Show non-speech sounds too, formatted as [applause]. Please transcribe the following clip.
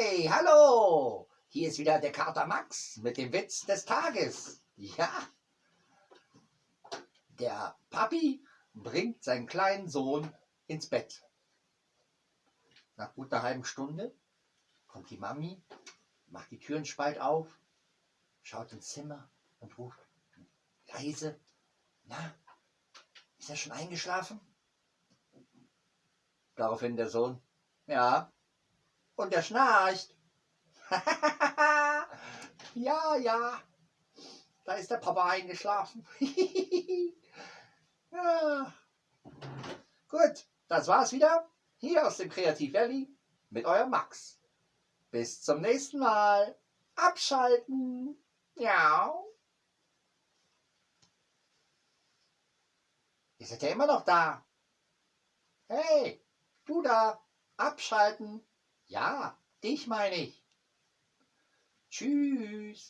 Hey, hallo! Hier ist wieder der Kater Max mit dem Witz des Tages. Ja, der Papi bringt seinen kleinen Sohn ins Bett. Nach gut einer halben Stunde kommt die Mami, macht die Türen spalt auf, schaut ins Zimmer und ruft leise, na, ist er schon eingeschlafen? Daraufhin der Sohn, ja, und er schnarcht. [laughs] ja, ja, da ist der Papa eingeschlafen. [laughs] ja. Gut, das war's wieder. Hier aus dem Kreativ Valley mit eurem Max. Bis zum nächsten Mal. Abschalten. Ja. Ihr seid ja immer noch da. Hey, du da. Abschalten. Ja, dich meine ich. Tschüss.